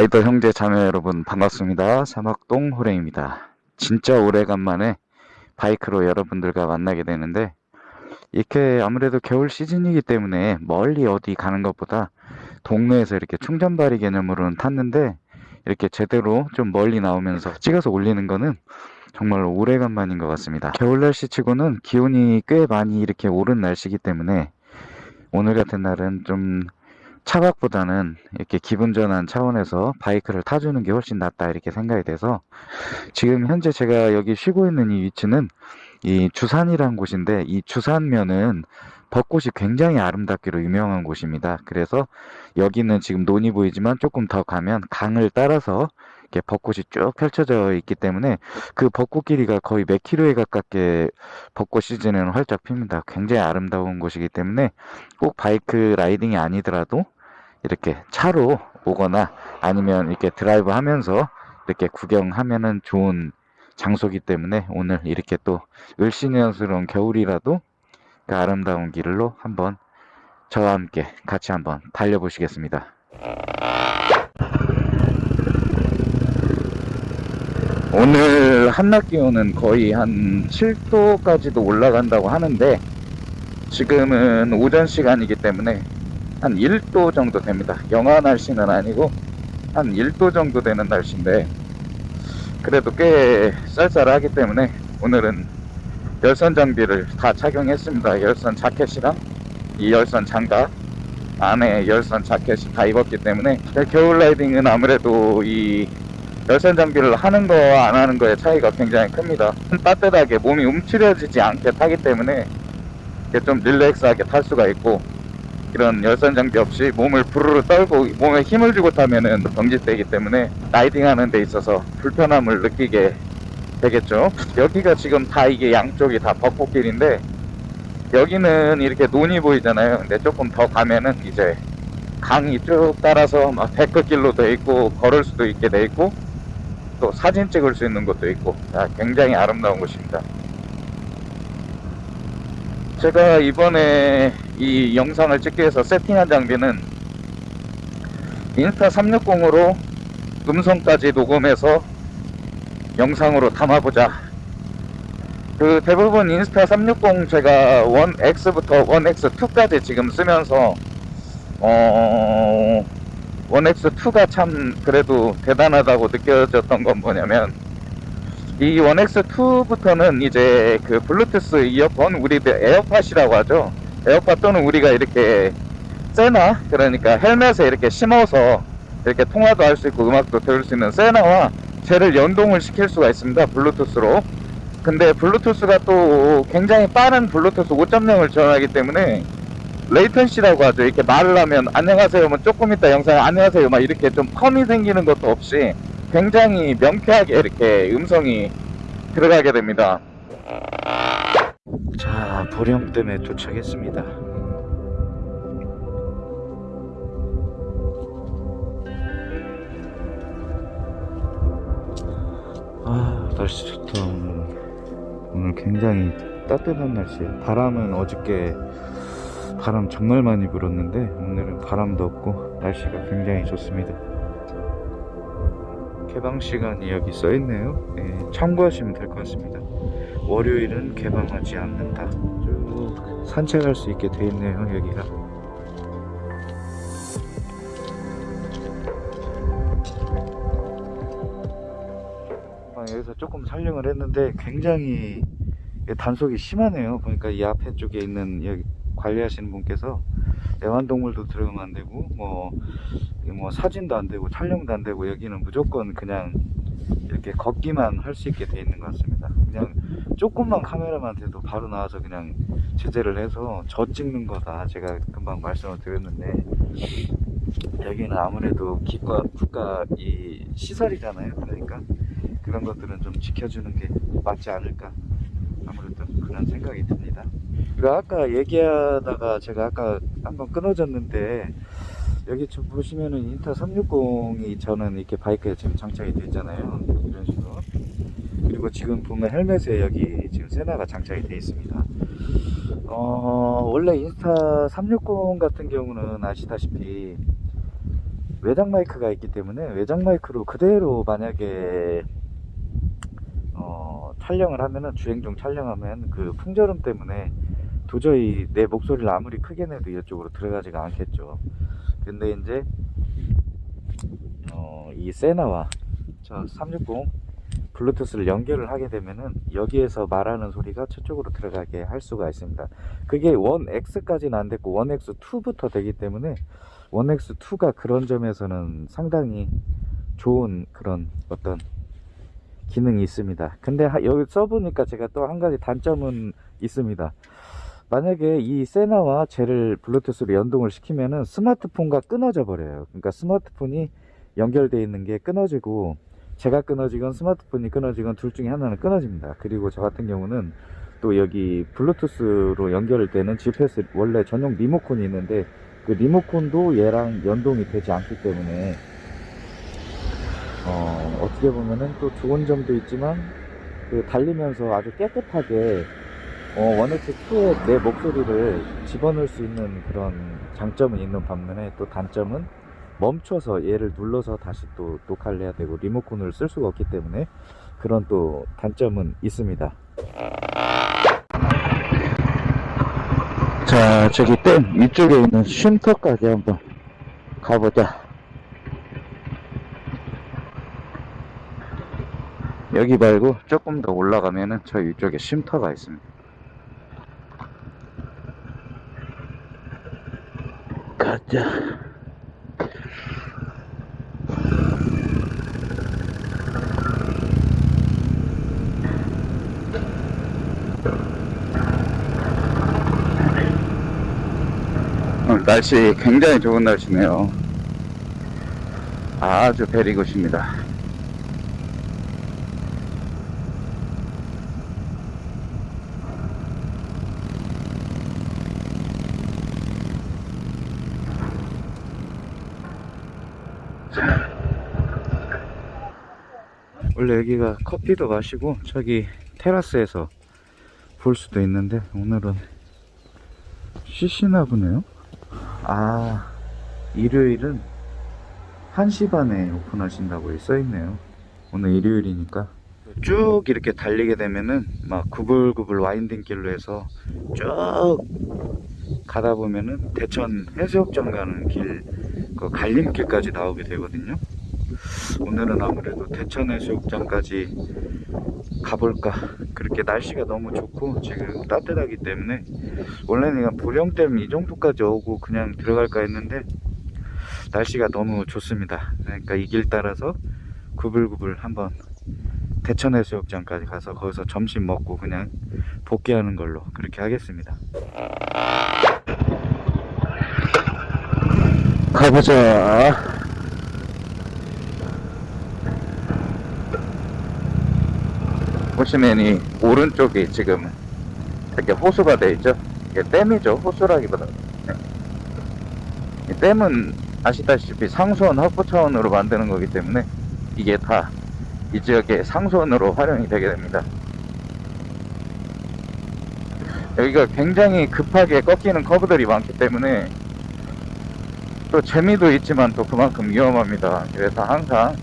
라이더 형제 자매 여러분 반갑습니다. 사막동 호랭입니다. 진짜 오래간만에 바이크로 여러분들과 만나게 되는데 이렇게 아무래도 겨울 시즌이기 때문에 멀리 어디 가는 것보다 동네에서 이렇게 충전발이 개념으로는 탔는데 이렇게 제대로 좀 멀리 나오면서 찍어서 올리는 거는 정말 오래간만인 것 같습니다. 겨울 날씨 치고는 기온이 꽤 많이 이렇게 오른 날씨이기 때문에 오늘 같은 날은 좀 차박보다는 이렇게 기분 전환 차원에서 바이크를 타주는 게 훨씬 낫다 이렇게 생각이 돼서 지금 현재 제가 여기 쉬고 있는 이 위치는 이 주산이라는 곳인데 이 주산면은 벚꽃이 굉장히 아름답기로 유명한 곳입니다. 그래서 여기는 지금 논이 보이지만 조금 더 가면 강을 따라서 이렇게 벚꽃이 쭉 펼쳐져 있기 때문에 그 벚꽃 길이가 거의 몇 킬로에 가깝게 벚꽃 시즌에는 활짝 핍니다. 굉장히 아름다운 곳이기 때문에 꼭 bike riding이 아니더라도 이렇게 차로 오거나 아니면 이렇게 드라이브 하면서 이렇게 구경하면은 좋은 장소기 때문에 오늘 이렇게 또 을씨년스러운 겨울이라도 그 아름다운 길로 한번 저와 함께 같이 한번 달려보시겠습니다. 오늘 한낮 기온은 거의 한 7도까지도 올라간다고 하는데 지금은 오전 시간이기 때문에 한 1도 정도 됩니다. 영하 날씨는 아니고 한 1도 정도 되는 날씨인데 그래도 꽤 쌀쌀하기 때문에 오늘은 열선 장비를 다 착용했습니다. 열선 자켓이랑 이 열선 장갑 안에 열선 자켓이 다 입었기 때문에 겨울 라이딩은 아무래도 이 열선 장비를 하는 거와 안 하는 거의 차이가 굉장히 큽니다. 따뜻하게 몸이 움츠려지지 않게 타기 때문에 좀 릴렉스하게 탈 수가 있고 이런 열선 장비 없이 몸을 부르르 떨고 몸에 힘을 주고 타면은 경직되기 때문에 라이딩 하는 데 있어서 불편함을 느끼게 되겠죠. 여기가 지금 다 이게 양쪽이 다 벚꽃길인데 여기는 이렇게 논이 보이잖아요. 근데 조금 더 가면은 이제 강이 쭉 따라서 막 데크길로 돼 있고 걸을 수도 있게 돼 있고 또 사진 찍을 수 있는 곳도 있고 아, 굉장히 아름다운 곳입니다. 제가 이번에 이 영상을 찍기 위해서 세팅한 장비는 인스타 360으로 음성까지 녹음해서 영상으로 담아보자. 그 대부분 인스타 360 제가 1X부터 1X2까지 지금 쓰면서 어 1X2가 참 그래도 대단하다고 느껴졌던 건 뭐냐면 이 1X2부터는 이제 그 블루투스 이어폰 우리들 에어팟이라고 하죠. 에어팟 또는 우리가 이렇게 세나? 그러니까 헬멧에 이렇게 심어서 이렇게 통화도 할 수 있고 음악도 들을 수 있는 세나와 쟤를 연동을 시킬 수가 있습니다 블루투스로. 근데 블루투스가 또 굉장히 빠른 블루투스 5.0을 지원하기 때문에 레이턴시라고 하죠. 이렇게 말을 하면 안녕하세요 뭐 조금 이따 영상에 안녕하세요 막 이렇게 좀 컴이 생기는 것도 없이 굉장히 명쾌하게 이렇게 음성이 들어가게 됩니다. 자 보령댐에 도착했습니다. 아 날씨 좋다 오늘 오늘 굉장히 따뜻한 날씨에요. 바람은 어저께 바람 정말 많이 불었는데 오늘은 바람도 없고 날씨가 굉장히 좋습니다 개방 시간이 여기 써 있네요. 예, 참고하시면 될 것 같습니다. 월요일은 개방하지 않는다. 쭉 산책할 수 있게 돼 있네요 여기가. 아, 여기서 조금 촬영을 했는데 굉장히 단속이 심하네요. 보니까 이 앞에 쪽에 있는 관리하시는 분께서 애완동물도 들어가면 안 되고 뭐, 뭐 사진도 안 되고 촬영도 안 되고 여기는 무조건 그냥 이렇게 걷기만 할 수 있게 돼 있는 것 같습니다. 그냥 조금만 카메라만 대도 바로 나와서 그냥 제재를 해서 저 찍는 거다 제가 금방 말씀을 드렸는데 여기는 아무래도 기과 국가 이 시설이잖아요. 그러니까 그런 것들은 좀 지켜주는 게 맞지 않을까 아무래도 그런 생각이 듭니다 그리고 아까 얘기하다가 제가 아까 한번 끊어졌는데 여기 좀 보시면은 인타 360이 저는 이렇게 바이크에 지금 장착이 되어 있잖아요. 이런 식으로. 그리고 지금 보면 헬멧에 여기 지금 세나가 장착이 되어 있습니다. 어 원래 인스타 360 같은 경우는 아시다시피 외장 마이크가 있기 때문에 외장 마이크로 그대로 만약에 어, 촬영을 하면은 주행 중 촬영하면 그 풍절음 때문에 도저히 내 목소리를 아무리 크게 내도 이쪽으로 들어가지가 않겠죠. 근데 이제 어, 이 세나와 저 360 블루투스를 연결을 하게 되면은 여기에서 말하는 소리가 저쪽으로 들어가게 할 수가 있습니다. 그게 1X까지는 안 됐고 1X2부터 되기 때문에 1X2가 그런 점에서는 상당히 좋은 그런 어떤 기능이 있습니다. 근데 하- 여기 써보니까 제가 또 한 가지 단점은 있습니다. 만약에 이 세나와 쟤를 블루투스로 연동을 시키면은 스마트폰과 끊어져 버려요. 그러니까 스마트폰이 연결되어 있는 게 끊어지고 제가 끊어지건 스마트폰이 끊어지건 둘 중에 하나는 끊어집니다. 그리고 저 같은 경우는 또 여기 블루투스로 연결 되는 GPS 원래 전용 리모컨이 있는데 그 리모컨도 얘랑 연동이 되지 않기 때문에 어, 어떻게 보면은 또 좋은 점도 있지만 그 달리면서 아주 깨끗하게 어, 원엑스 2에 내 목소리를 집어넣을 수 있는 그런 장점은 있는 반면에 또 단점은 멈춰서 얘를 눌러서 다시 또 녹화를 해야 되고 리모컨을 쓸 수가 없기 때문에 그런 또 단점은 있습니다. 자, 저기 댐 위쪽에 있는 쉼터까지 한번 가보자. 여기 말고 조금 더 올라가면은 저 위쪽에 쉼터가 있습니다. 가자. 오늘 날씨 굉장히 좋은 날씨네요. 아주 베리굿입니다. 원래 여기가 커피도 마시고 저기 테라스에서 볼 수도 있는데 오늘은 쉬시나 보네요. 아, 일요일은 1시 반에 오픈하신다고 써있네요. 오늘 일요일이니까. 쭉 이렇게 달리게 되면은 막 구불구불 와인딩 길로 해서 쭉 가다 보면은 대천 해수욕장 가는 길, 그 갈림길까지 나오게 되거든요. 오늘은 아무래도 대천 해수욕장까지 가볼까. 그렇게 날씨가 너무 좋고 지금 따뜻하기 때문에 원래는 그냥 보령댐 이 정도까지 오고 그냥 들어갈까 했는데 날씨가 너무 좋습니다. 그러니까 이 길 따라서 구불구불 한번 대천 해수욕장까지 가서 거기서 점심 먹고 그냥 복귀하는 걸로 그렇게 하겠습니다. 가보자. 보시면 이 오른쪽이 지금 이렇게 호수가 돼 있죠. 이게 댐이죠. 호수라기보다. 네. 이 댐은 아시다시피 상수원 확보 차원으로 만드는 거기 때문에 이게 다 이 지역의 상수원으로 활용이 되게 됩니다. 여기가 굉장히 급하게 꺾이는 커브들이 많기 때문에 또 재미도 있지만 또 그만큼 위험합니다. 그래서 항상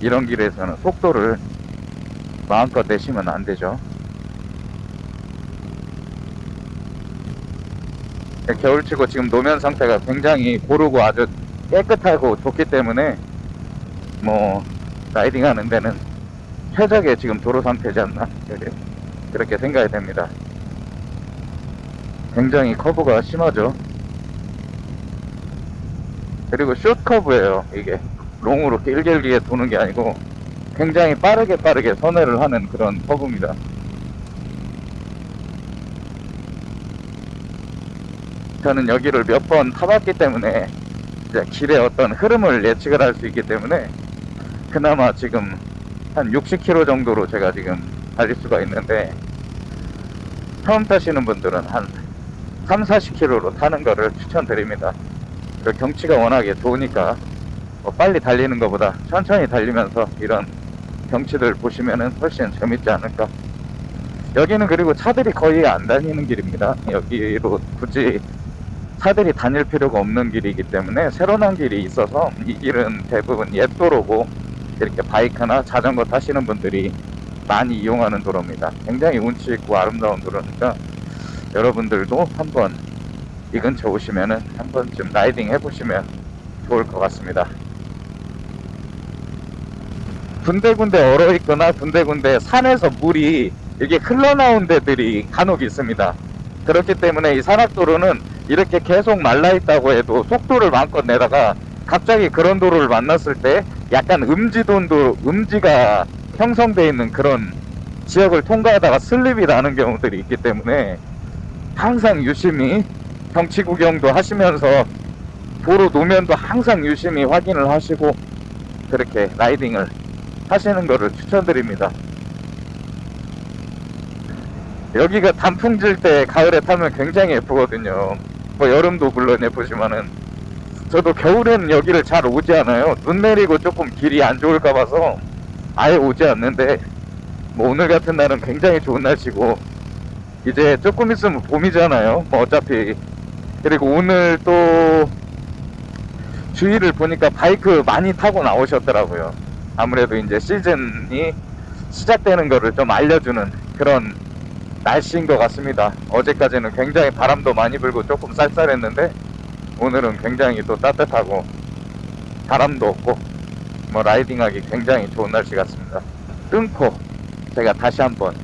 이런 길에서는 속도를 마음껏 내시면 안 되죠. 겨울치고 지금 노면 상태가 굉장히 고르고 아주 깨끗하고 좋기 때문에 뭐 라이딩 하는 데는 최적의 지금 도로 상태지 않나 그렇게, 그렇게 생각이 됩니다. 굉장히 커브가 심하죠. 그리고 숏 커브예요 이게 롱으로 길게 길게 도는 게 아니고 굉장히 빠르게 빠르게 선회를 하는 그런 커브입니다. 저는 여기를 몇 번 타봤기 때문에 이제 길의 어떤 흐름을 예측을 할 수 있기 때문에 그나마 지금 한 60km 정도로 제가 지금 달릴 수가 있는데 처음 타시는 분들은 한 3, 40km로 타는 거를 추천드립니다. 그 경치가 워낙에 좋으니까 뭐 빨리 달리는 것보다 천천히 달리면서 이런 경치들 보시면은 훨씬 재밌지 않을까. 여기는 그리고 차들이 거의 안 다니는 길입니다. 여기로 굳이 차들이 다닐 필요가 없는 길이기 때문에 새로 난 길이 있어서 이 길은 대부분 옛 도로고 이렇게 바이크나 자전거 타시는 분들이 많이 이용하는 도로입니다. 굉장히 운치 있고 아름다운 도로니까 여러분들도 한번 이 근처 오시면은 한 번쯤 라이딩 해보시면 좋을 것 같습니다. 군데군데 얼어 있거나 군데군데 산에서 물이 이렇게 흘러나온 데들이 간혹 있습니다. 그렇기 때문에 이 산악도로는 이렇게 계속 말라 있다고 해도 속도를 마음껏 내다가 갑자기 그런 도로를 만났을 때 약간 음지돈도 음지가 형성되어 있는 그런 지역을 통과하다가 슬립이 나는 경우들이 있기 때문에 항상 유심히 경치 구경도 하시면서 도로 노면도 항상 유심히 확인을 하시고 그렇게 라이딩을 하시는 것을 추천드립니다. 여기가 단풍 질 때 가을에 타면 굉장히 예쁘거든요. 뭐 여름도 물론 예쁘지만은 저도 겨울에는 여기를 잘 오지 않아요. 눈 내리고 조금 길이 안 좋을까 봐서 아예 오지 않는데 뭐 오늘 같은 날은 굉장히 좋은 날씨고 이제 조금 있으면 봄이잖아요. 뭐 어차피 그리고 오늘 또 주위를 보니까 바이크 많이 타고 나오셨더라고요. 아무래도 이제 시즌이 시작되는 거를 좀 알려주는 그런 날씨인 것 같습니다. 어제까지는 굉장히 바람도 많이 불고 조금 쌀쌀했는데 오늘은 굉장히 또 따뜻하고 바람도 없고 뭐 라이딩하기 굉장히 좋은 날씨 같습니다. 끊고 제가 다시 한번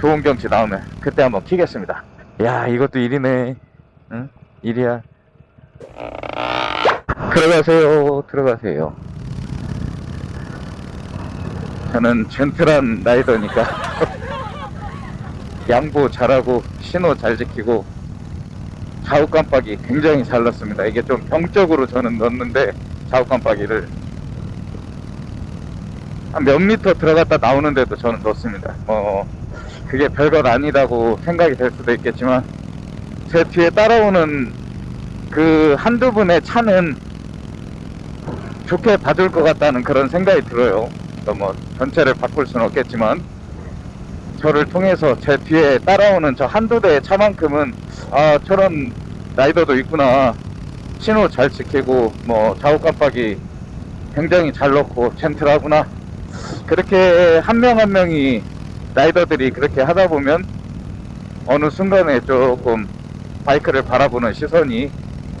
좋은 경치 나오면 그때 한번 키겠습니다. 야 이것도 일이네. 응? 일이야. 들어가세요. 들어가세요. 저는 젠틀한 라이더니까 양보 잘하고 신호 잘 지키고 좌우 깜빡이 굉장히 잘 넣습니다. 이게 좀 병적으로 저는 넣는데 좌우 깜빡이를 한 몇 미터 들어갔다 나오는데도 저는 넣습니다. 뭐 그게 별것 아니다고 생각이 될 수도 있겠지만 제 뒤에 따라오는 그 한두 분의 차는 좋게 봐줄 것 같다는 그런 생각이 들어요. 또 뭐 전체를 바꿀 수는 없겠지만 저를 통해서 제 뒤에 따라오는 저 한두 대의 차만큼은 아 저런 라이더도 있구나. 신호 잘 지키고 뭐 좌우 깜빡이 굉장히 잘 넣고 젠틀하구나. 그렇게 한 명 한 명이 라이더들이 그렇게 하다 보면 어느 순간에 조금 바이크를 바라보는 시선이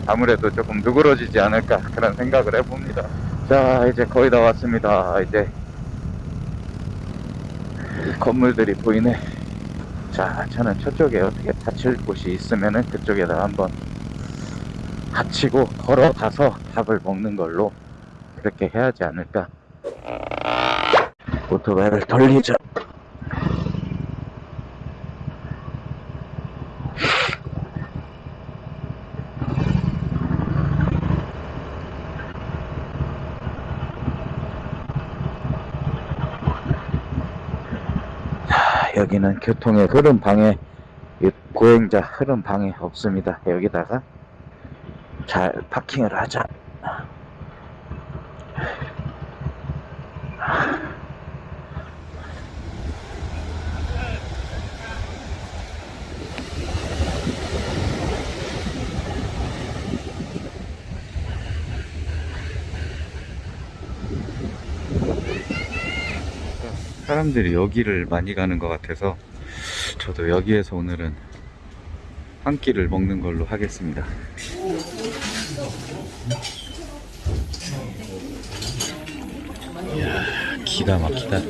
아무래도 조금 누그러지지 않을까 그런 생각을 해봅니다. 자 이제 거의 다 왔습니다. 이제 건물들이 보이네. 자, 저는 저쪽에 어떻게 다칠 곳이 있으면은 그쪽에다 한번 다치고 걸어가서 밥을 먹는 걸로 그렇게 해야지 않을까. 오토바이를 돌리자. 여기는 교통의 흐름 방해, 이 보행자 흐름 방해 없습니다. 여기다가 잘 파킹을 하자. 사람들이 여기를 많이 가는 것 같아서 저도 여기에서 오늘은 한 끼를 먹는 걸로 하겠습니다. 이야 기가 막히다.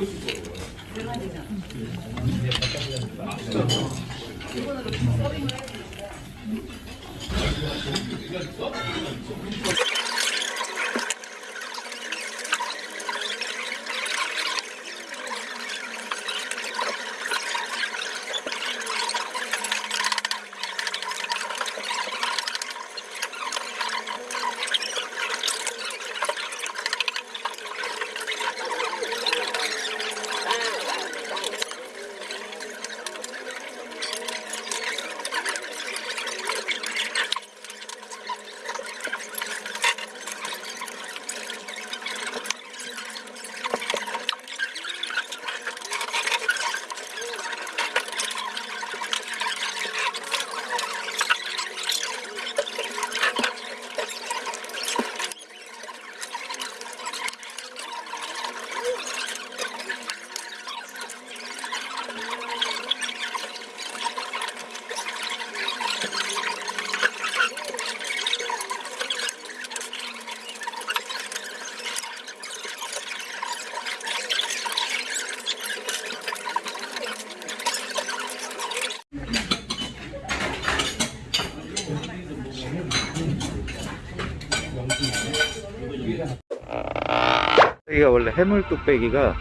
여기가 원래 해물 뚝배기가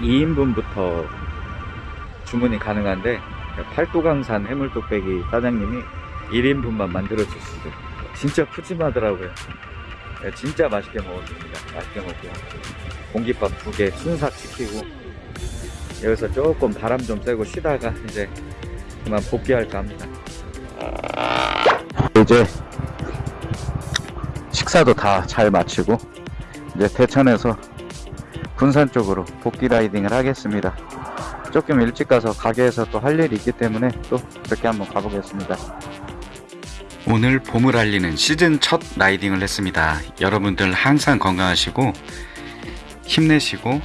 2인분부터 주문이 가능한데 팔도강산 해물 뚝배기 사장님이 1인분만 만들어 주시고 진짜 푸짐하더라고요. 네, 진짜 맛있게 먹었습니다. 맛있게 먹고 공깃밥 두 개 순삭 시키고 여기서 조금 바람 좀 쐬고 쉬다가 이제 그만 복귀할까 합니다. 이제 식사도 다 잘 마치고 이제 대천에서 군산 쪽으로 복귀 라이딩을 하겠습니다. 조금 일찍 가서 가게에서 또 할 일이 있기 때문에 또 그렇게 한번 가보겠습니다. 오늘 봄을 알리는 시즌 첫 라이딩을 했습니다. 여러분들 항상 건강하시고 힘내시고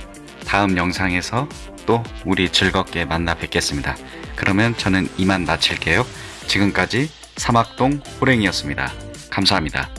다음 영상에서 또 우리 즐겁게 만나 뵙겠습니다. 그러면 저는 이만 마칠게요. 지금까지 사막동 호랭이였습니다. 감사합니다.